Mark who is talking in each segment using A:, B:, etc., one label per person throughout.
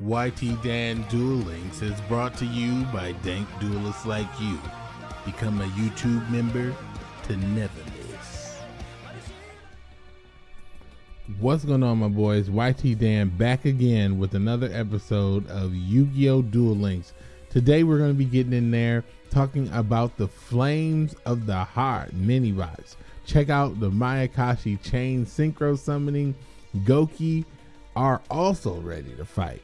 A: YT Dan Duel Links is brought to you by dank duelists like you. Become a YouTube member to never miss. What's going on, my boys? YT Dan back again with another episode of Yu Gi Oh! Duel Links. Today, we're going to be getting in there talking about the Flames of the Heart mini box. Check out the Mayakashi Chain Synchro Summoning. Goki are also ready to fight.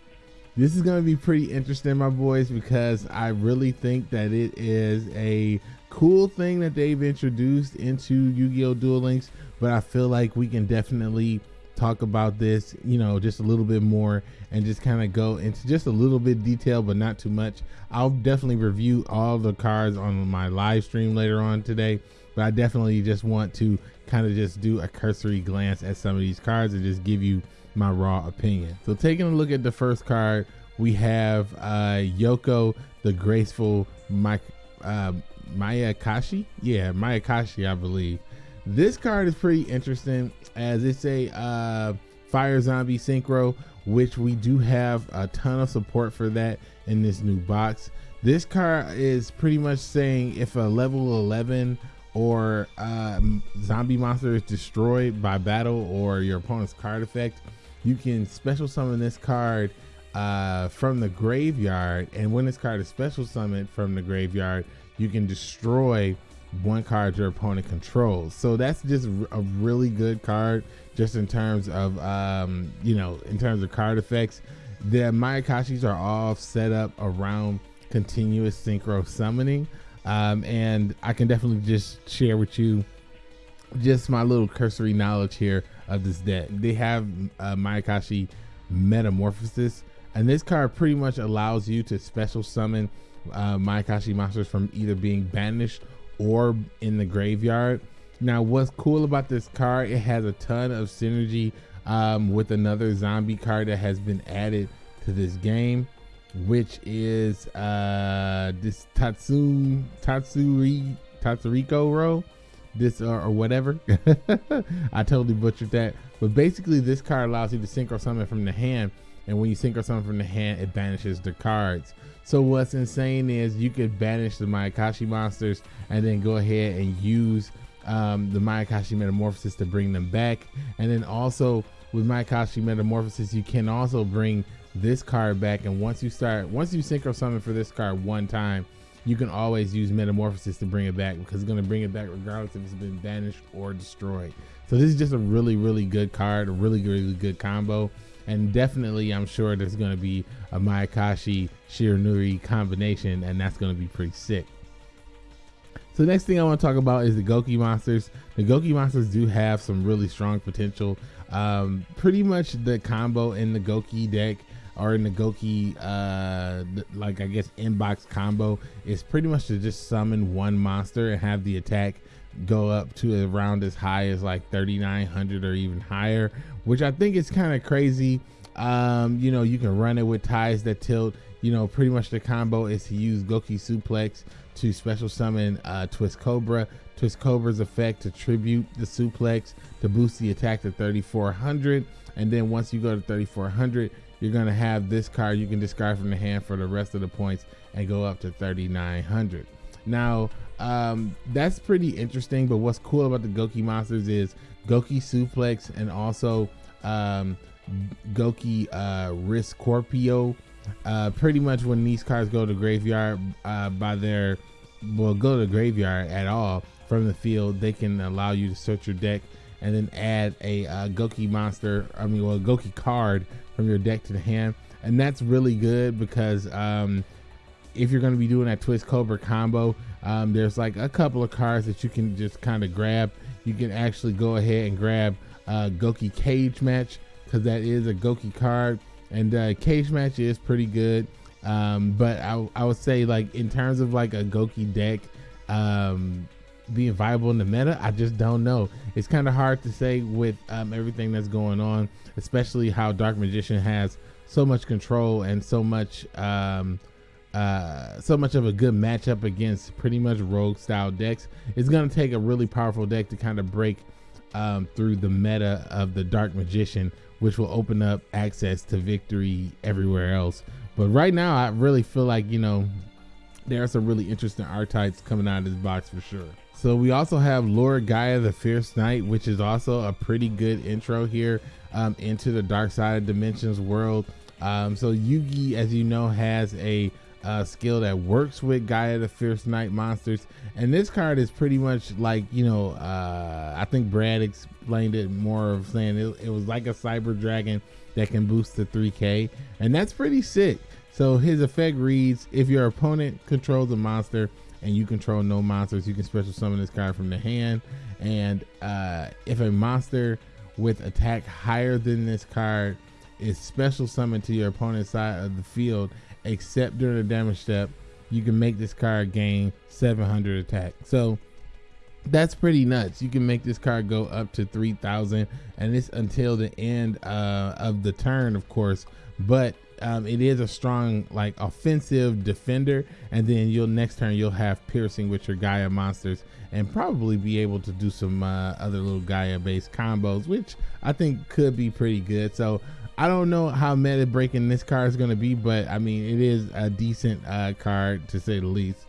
A: This is going to be pretty interesting, my boys, because I really think that it is a cool thing that they've introduced into Yu Gi Oh! Duel Links, but I feel like we can definitely talk about this, you know, just a little bit more and just kind of go into just a little bit detail, but not too much. I'll definitely review all the cards on my live stream later on today, but I definitely just want to kind of just do a cursory glance at some of these cards and just give you my raw opinion. So taking a look at the first card, we have uh, Yoko, the graceful My, uh, Mayakashi. Yeah, Mayakashi, I believe. This card is pretty interesting as it's a uh, fire zombie synchro, which we do have a ton of support for that in this new box. This card is pretty much saying if a level 11 or uh, zombie monster is destroyed by battle or your opponent's card effect, you can special summon this card uh, from the graveyard. And when this card is special summoned from the graveyard, you can destroy one card your opponent controls. So that's just a really good card, just in terms of, um, you know, in terms of card effects. The Mayakashis are all set up around continuous synchro summoning. Um, and I can definitely just share with you just my little cursory knowledge here of this deck. They have uh, Mayakashi Metamorphosis, and this card pretty much allows you to special summon uh, Mayakashi monsters from either being banished or in the graveyard. Now, what's cool about this card? It has a ton of synergy um, with another zombie card that has been added to this game, which is uh, this Tatsu Tatsuri Tatsuriko row, this or, or whatever. I totally butchered that. But basically, this card allows you to synchro summon from the hand, and when you synchro summon from the hand, it banishes the cards. So what's insane is you could banish the Mayakashi monsters and then go ahead and use um, the Mayakashi Metamorphosis to bring them back. And then also with Mayakashi Metamorphosis, you can also bring this card back. And once you start, once you synchro summon for this card one time, you can always use metamorphosis to bring it back because it's going to bring it back regardless if it's been banished or destroyed. So this is just a really, really good card, a really, really good combo. And definitely, I'm sure there's going to be a Mayakashi Shiranui combination, and that's going to be pretty sick. So the next thing I want to talk about is the Goki monsters. The Goki monsters do have some really strong potential. Um, pretty much the combo in the Goki deck or in the Goki, uh, like I guess inbox combo is pretty much to just summon one monster and have the attack go up to around as high as like 3900 or even higher, which I think is kind of crazy. Um, you know, you can run it with ties that tilt. You know, pretty much the combo is to use Goki Suplex to special summon uh, Twist Cobra. Twist Cobra's effect to tribute the suplex to boost the attack to 3400. And then once you go to 3400, you're going to have this card you can discard from the hand for the rest of the points and go up to 3,900. Now, um, that's pretty interesting, but what's cool about the Goki monsters is Goki Suplex and also um, Goki uh, Riscorpio. Uh, pretty much when these cards go to graveyard uh, by their, well, go to graveyard at all from the field, they can allow you to search your deck and then add a uh, Goki monster, I mean, well, Goki card from your deck to the hand. And that's really good because um, if you're going to be doing that Twist Cobra combo, um, there's like a couple of cards that you can just kind of grab. You can actually go ahead and grab uh, Goki Cage Match because that is a Goki card. And uh, Cage Match is pretty good. Um, but I, I would say like in terms of like a Goki deck, um, being viable in the meta, I just don't know. It's kind of hard to say with um, everything that's going on, especially how Dark Magician has so much control and so much, um, uh, so much of a good matchup against pretty much rogue style decks. It's to take a really powerful deck to kind of break um, through the meta of the Dark Magician, which will open up access to victory everywhere else. But right now, I really feel like, you know, there are some really interesting archetypes coming out of this box for sure. So we also have Lord Gaia the Fierce Knight, which is also a pretty good intro here um, into the Dark Side of Dimensions world. Um, so Yugi, as you know, has a uh, skill that works with Gaia the Fierce Knight monsters. And this card is pretty much like, you know, uh, I think Brad explained it more of saying it, it was like a Cyber Dragon that can boost to 3K. And that's pretty sick. So his effect reads if your opponent controls a monster and you control no monsters, you can special summon this card from the hand. And uh, if a monster with attack higher than this card is special summoned to your opponent's side of the field except during the damage step, you can make this card gain 700 attack. So that's pretty nuts. You can make this card go up to 3000 and it's until the end uh, of the turn, of course. But um, it is a strong like offensive defender and then you'll next turn you'll have piercing with your gaia monsters and probably be able to do some uh, other little gaia based combos which i think could be pretty good so I don't know how meta breaking this card is going to be, but I mean, it is a decent uh, card to say the least.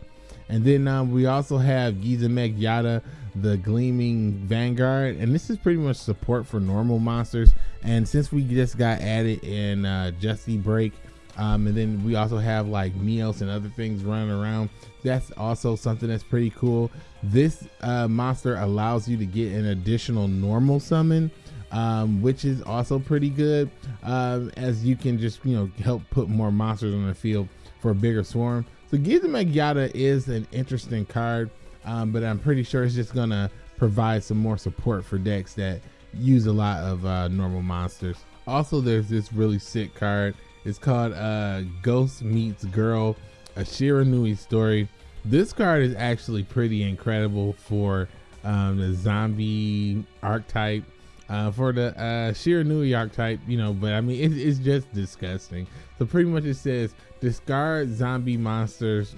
A: And then um, we also have Gizmek Yada, the Gleaming Vanguard, and this is pretty much support for normal monsters. And since we just got added in uh, Justi-Break, um, and then we also have like meals and other things running around. That's also something that's pretty cool. This uh, monster allows you to get an additional normal summon um, which is also pretty good um, as you can just you know help put more monsters on the field for a bigger swarm. So Gizmek Yada is an interesting card, um, but I'm pretty sure it's just gonna provide some more support for decks that use a lot of uh, normal monsters. Also, there's this really sick card. It's called uh, Ghost Meets Girl, a Shiranui story. This card is actually pretty incredible for um, the zombie archetype uh, for the uh, Shiranui archetype, you know, but I mean, it, it's just disgusting. So pretty much it says discard zombie monsters,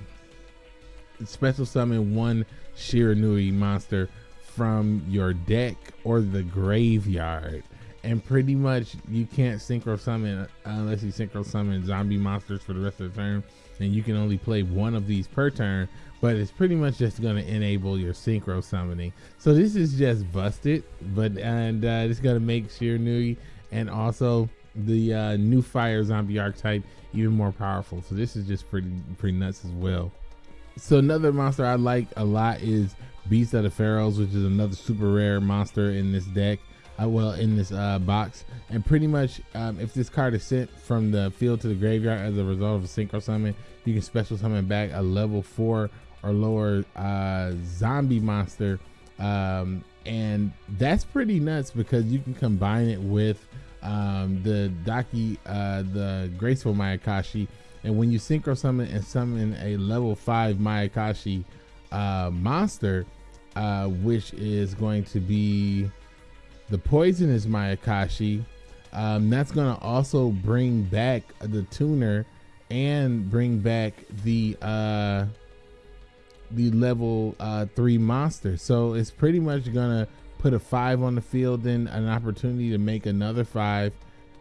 A: special summon one Shiranui monster from your deck or the graveyard. And pretty much you can't synchro summon unless you synchro summon zombie monsters for the rest of the turn. And you can only play one of these per turn but it's pretty much just going to enable your synchro summoning. So this is just busted, but and uh, it's going to make Shiranui and also the uh, new fire zombie archetype even more powerful. So this is just pretty pretty nuts as well. So another monster I like a lot is Beast of the Pharaohs, which is another super rare monster in this deck. Uh, well, in this uh, box, and pretty much um, if this card is sent from the field to the graveyard as a result of a synchro summon, you can special summon back a level four or lower uh, zombie monster. Um, and that's pretty nuts because you can combine it with um, the Daki, uh, the Graceful Mayakashi. And when you synchro summon and summon a level five Mayakashi uh, monster, uh, which is going to be the poisonous Mayakashi, um, that's going to also bring back the tuner and bring back the uh, the level uh, three monster. So it's pretty much gonna put a five on the field, and an opportunity to make another five,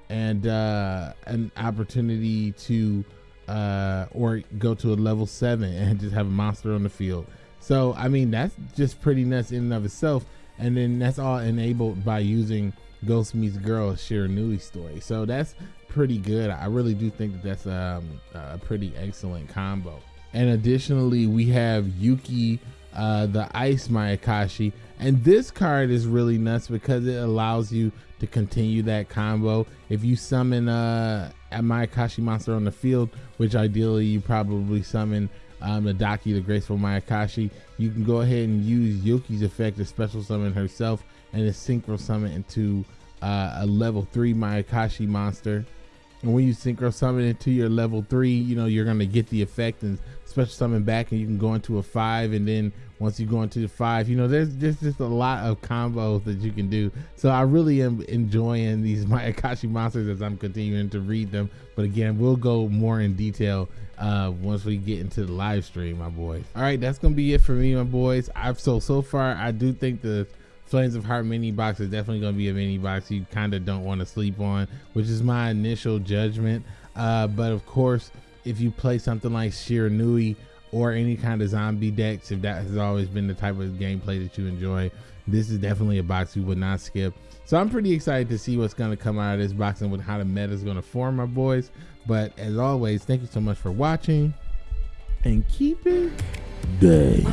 A: and uh, an opportunity to uh, or go to a level seven and just have a monster on the field. So I mean that's just pretty nuts in and of itself. And then that's all enabled by using Ghost Meets Girl Shiranui story. So that's pretty good. I really do think that that's um, a pretty excellent combo. And additionally, we have Yuki, uh, the Ice Mayakashi. And this card is really nuts because it allows you to continue that combo. If you summon uh, a Mayakashi monster on the field, which ideally you probably summon um, the Daki, the Graceful Mayakashi, you can go ahead and use Yuki's effect to special summon herself and to synchro summon into uh, a level 3 Mayakashi monster. And when you synchro summon into your level 3, you know, you're going to get the effect and special summon back and you can go into a five and then once you go into the five you know there's just just a lot of combos that you can do. So i really am enjoying these mayakashi monsters as i'm continuing to read them. But again we'll go more in detail uh once we get into the live stream my boys. All right that's gonna be it for me my boys. I've so so far i do think the Flames of Heart mini box is definitely going to be a mini box you kind of don't want to sleep on, which is my initial judgment. Uh, but of course, if you play something like Shiranui or any kind of zombie decks, if that has always been the type of gameplay that you enjoy, this is definitely a box you would not skip. So I'm pretty excited to see what's going to come out of this box and with how the meta is going to form, my boys. But as always, thank you so much for watching and keep it day.